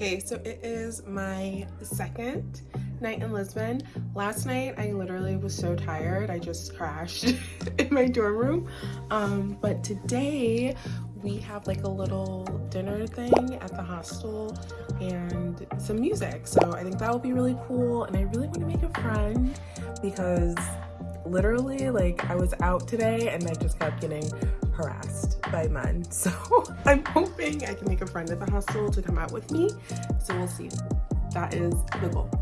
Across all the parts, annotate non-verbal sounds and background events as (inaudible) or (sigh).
Okay, so it is my second night in Lisbon. Last night, I literally was so tired. I just crashed (laughs) in my dorm room. Um, but today, we have like a little dinner thing at the hostel and some music. So I think that will be really cool. And I really want to make a friend because literally like I was out today and I just kept getting harassed by men. (laughs) So I'm hoping I can make a friend at the hostel to come out with me. So we'll see. That is the goal.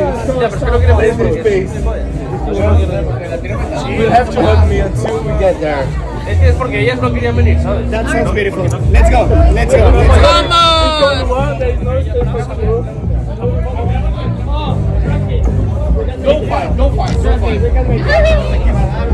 My door is space. You'll have to hug me until we get there. Es que es porque ellas no querían venir, ¿sabes? That sounds beautiful. Let's go, let's go, let's go. Vamos! One, there is no space for you. Don't fight, don't fight, don't fight.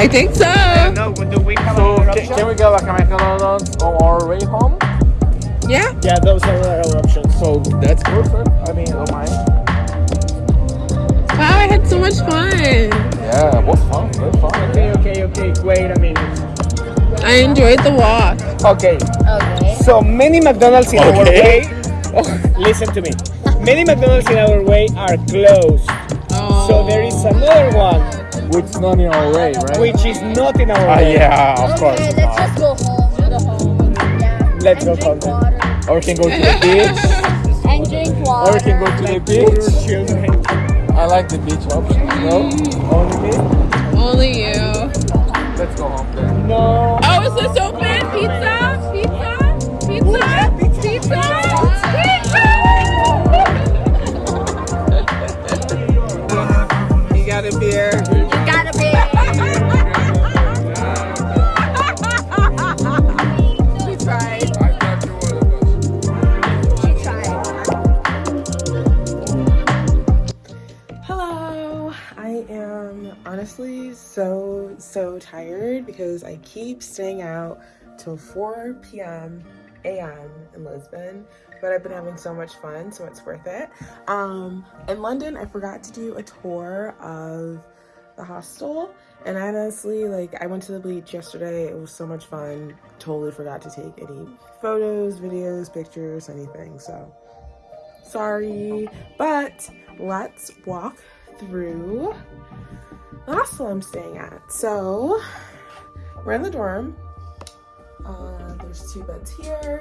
I think so. No, do we have So another can, can we go like a McDonald's on our way home? Yeah. Yeah, those are our options. So that's perfect. I mean, don't mind. Wow, I had so much fun. Yeah, it was fun. Very fun. Okay, okay, okay. Wait a minute. I enjoyed the walk. Okay. Okay. So many McDonald's in our Okay. way. Oh, listen to me. Many McDonald's in our way are closed. Oh. So there is another one Which is not in our way, right? which is not in our Ah, way. yeah, of course. Okay, let's just go home. Go home. Yeah. Let's and go home. water. Or we can go to the beach. (laughs) And drink water. Or we can go to the beach. children. I like the beach option. No, only me. Only you. Let's go home then. No. Oh, is this open? Tired because I keep staying out till 4 p.m. a.m. in Lisbon, but I've been having so much fun, so it's worth it. Um, in London, I forgot to do a tour of the hostel, and I honestly, like, I went to the beach yesterday. It was so much fun. Totally forgot to take any photos, videos, pictures, anything, so sorry. But let's walk through hostel I'm staying at. So we're in the dorm. Uh, there's two beds here,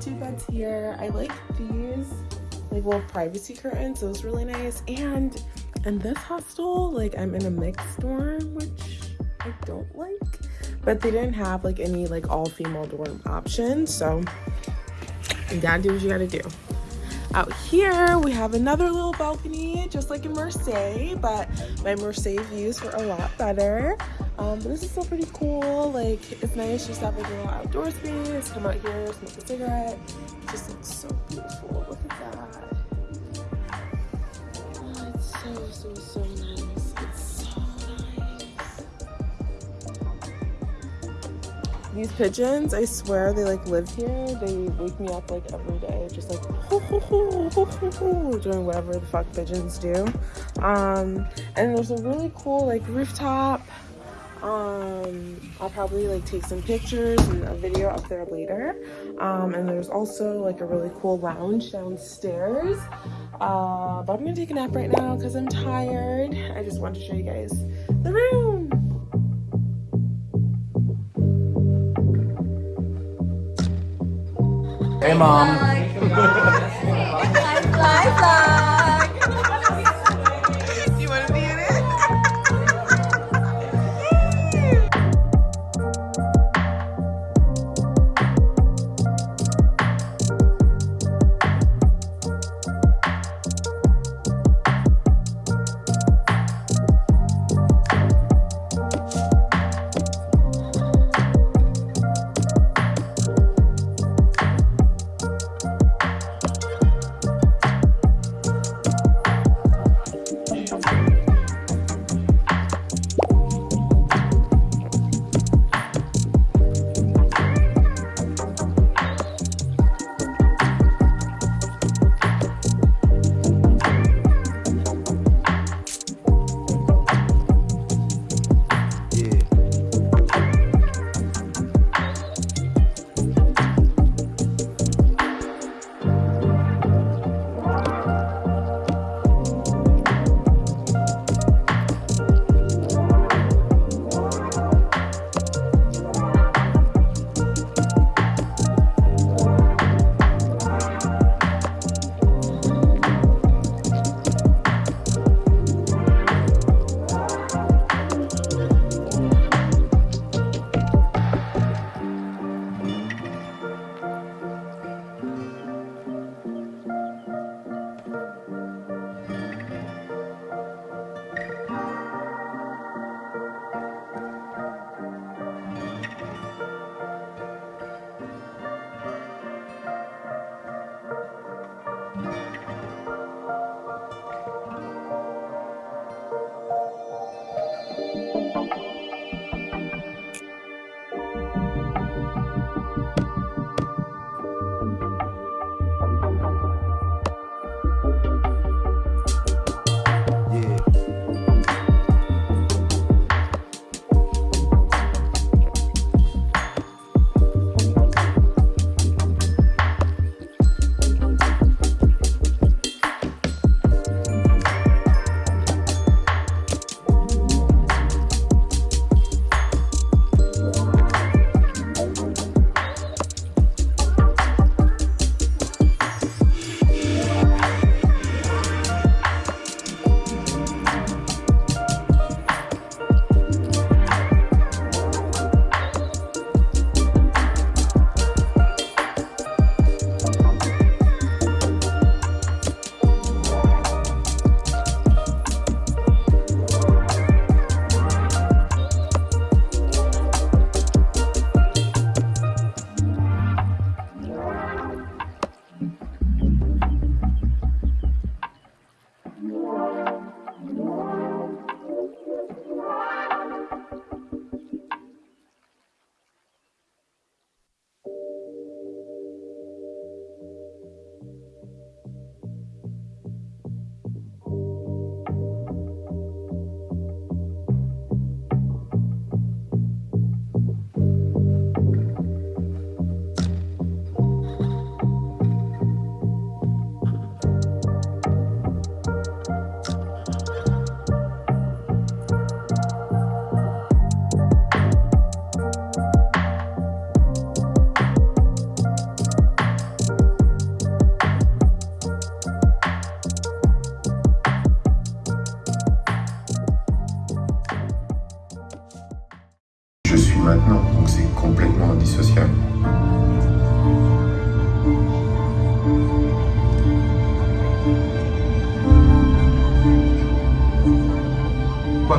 two beds here. I like these like little privacy curtains. Those really nice. And in this hostel, like I'm in a mixed dorm, which I don't like. But they didn't have like any like all female dorm options. So you gotta do what you gotta do. Out here, we have another little balcony, just like in Marseille, but my Marseille views were a lot better. Um, but this is still pretty cool. Like, it's nice just have a little outdoor space, come out here, smoke a cigarette. It just looks so beautiful. Look at that. Oh, it's so, so, so These pigeons, I swear they like live here. They wake me up like every day, just like (laughs) doing whatever the fuck pigeons do. Um, and there's a really cool like rooftop. Um, I'll probably like take some pictures and a video up there later. Um, and there's also like a really cool lounge downstairs. Uh, but I'm gonna take a nap right now because I'm tired. I just wanted to show you guys the room. Hey, mom.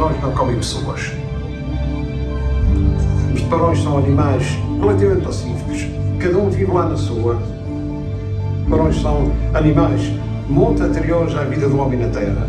Barões não comem pessoas. Os barões são animais relativamente pacíficos. Cada um vive lá na sua. Barões são animais muito anteriores à vida do homem na Terra.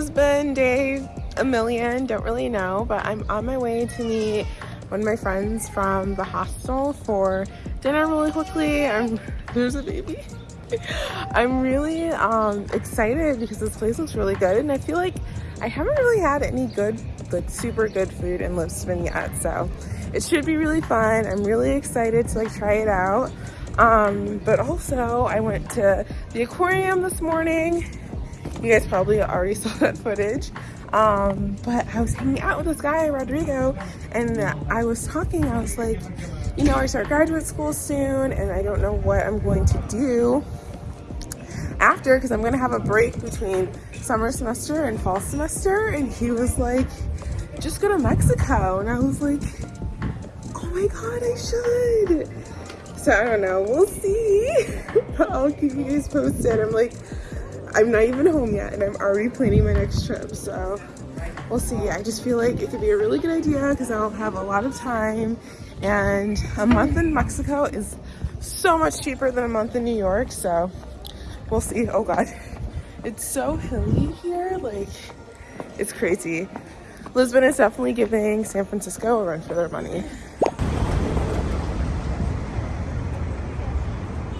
Is Lisbon day a million, don't really know, but I'm on my way to meet one of my friends from the hostel for dinner really quickly. I'm, (laughs) there's a baby. I'm really um, excited because this place looks really good and I feel like I haven't really had any good, like super good food in Lisbon yet, so it should be really fun. I'm really excited to like try it out. Um, but also I went to the aquarium this morning you guys probably already (laughs) saw that footage. Um, but I was hanging out with this guy, Rodrigo, and I was talking, I was like, you know, I start graduate school soon and I don't know what I'm going to do after because I'm going to have a break between summer semester and fall semester. And he was like, just go to Mexico. And I was like, oh my God, I should. So I don't know, we'll see. (laughs) I'll keep you guys posted. I'm like, I'm not even home yet and I'm already planning my next trip. So we'll see. I just feel like it could be a really good idea because I'll have a lot of time and a month in Mexico is so much cheaper than a month in New York. So we'll see. Oh God, it's so hilly here. Like it's crazy. Lisbon is definitely giving San Francisco a run for their money.